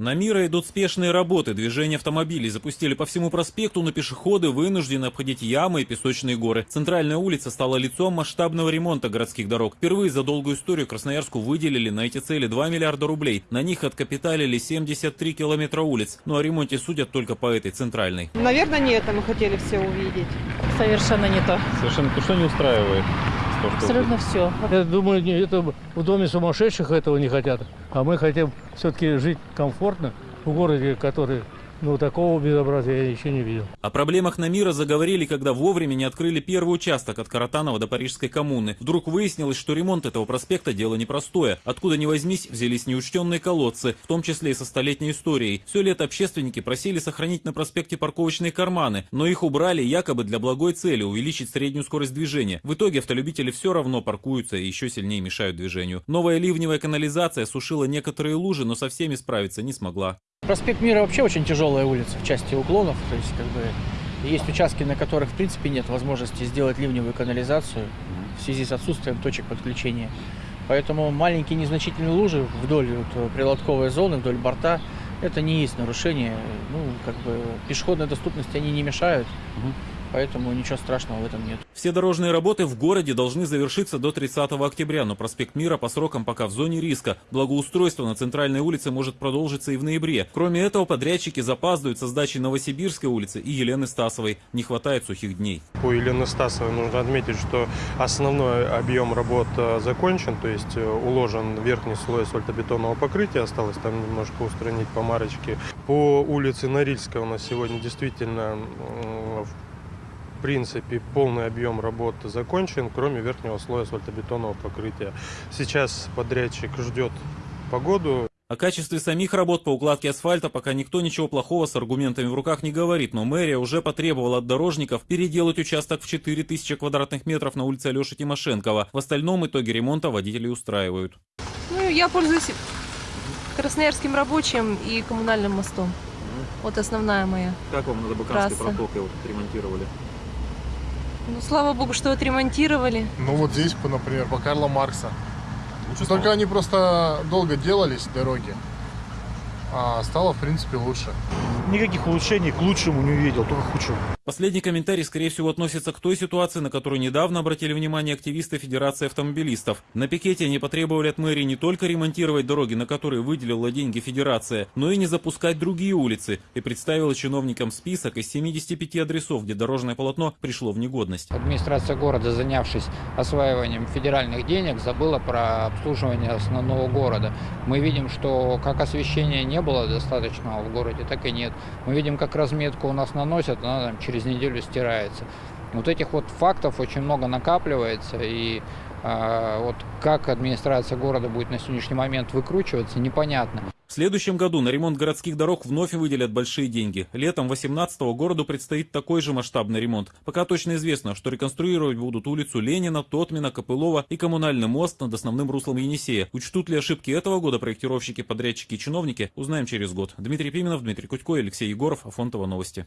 На Мира идут спешные работы. Движение автомобилей запустили по всему проспекту, но пешеходы вынуждены обходить ямы и песочные горы. Центральная улица стала лицом масштабного ремонта городских дорог. Впервые за долгую историю Красноярску выделили на эти цели 2 миллиарда рублей. На них откапиталили 73 километра улиц. Ну о ремонте судят только по этой центральной. Наверное, не это мы хотели все увидеть. Совершенно не то. Совершенно то, что не устраивает. Абсолютно все. Я думаю, это в доме сумасшедших этого не хотят. А мы хотим все-таки жить комфортно в городе, который, ну, такого безобразия я еще не видел. О проблемах на Мира заговорили, когда вовремя не открыли первый участок от Каратанова до Парижской коммуны. Вдруг выяснилось, что ремонт этого проспекта дело непростое. Откуда ни возьмись, взялись неучтенные колодцы, в том числе и со столетней историей. Все лето общественники просили сохранить на проспекте парковочные карманы, но их убрали якобы для благой цели – увеличить среднюю скорость движения. В итоге автолюбители все равно паркуются и еще сильнее мешают движению. Новая ливневая канализация сушила некоторые лужи, но со всеми справиться не смогла. Проспект Мира вообще очень тяжелая улица в части уклонов, то есть как бы есть участки, на которых в принципе нет возможности сделать ливневую канализацию в связи с отсутствием точек подключения. Поэтому маленькие незначительные лужи вдоль вот, прилотковой зоны, вдоль борта, это не есть нарушение. Ну, как бы пешеходной доступности они не мешают, поэтому ничего страшного в этом нет. Все дорожные работы в городе должны завершиться до 30 октября, но проспект Мира по срокам пока в зоне риска. Благоустройство на центральной улице может продолжиться и в ноябре. Кроме этого, подрядчики запаздывают со сдачей Новосибирской улицы и Елены Стасовой. Не хватает сухих дней. По Елены Стасовой нужно отметить, что основной объем работ э, закончен, то есть э, уложен верхний слой асфальтобетонного покрытия, осталось там немножко устранить помарочки. По улице Норильская у нас сегодня действительно в принципе полный объем работ закончен, кроме верхнего слоя асфальтобетонного покрытия. Сейчас подрядчик ждет погоду, О качестве самих работ по укладке асфальта пока никто ничего плохого с аргументами в руках не говорит, но мэрия уже потребовала от дорожников переделать участок в 4000 квадратных метров на улице Алеши Тимошенкова. В остальном итоге ремонта водителей устраивают. Ну, я пользуюсь Красноярским рабочим и коммунальным мостом. Вот основная моя. Как вам на Трасса. протоке вот ремонтировали? Ну, слава богу, что отремонтировали. Ну вот здесь, по- например, по Карла Маркса. Только они просто долго делались, дороги. А стало, в принципе, лучше. Никаких улучшений к лучшему не увидел, только к худшему. Последний комментарий, скорее всего, относится к той ситуации, на которую недавно обратили внимание активисты Федерации автомобилистов. На пикете они потребовали от мэрии не только ремонтировать дороги, на которые выделила деньги Федерация, но и не запускать другие улицы, и представила чиновникам список из 75 адресов, где дорожное полотно пришло в негодность. Администрация города, занявшись осваиванием федеральных денег, забыла про обслуживание основного города. Мы видим, что как освещения не было достаточного в городе, так и нет. Мы видим, как разметку у нас наносят, она там через неделю стирается. Вот этих вот фактов очень много накапливается, и а, вот как администрация города будет на сегодняшний момент выкручиваться, непонятно. В следующем году на ремонт городских дорог вновь выделят большие деньги. Летом 18-го городу предстоит такой же масштабный ремонт. Пока точно известно, что реконструировать будут улицу Ленина, Тотмина, Копылова и коммунальный мост над основным руслом Енисея. Учтут ли ошибки этого года проектировщики, подрядчики и чиновники, узнаем через год. Дмитрий Пименов, Дмитрий Кутько, Алексей Егоров, Афонтова новости.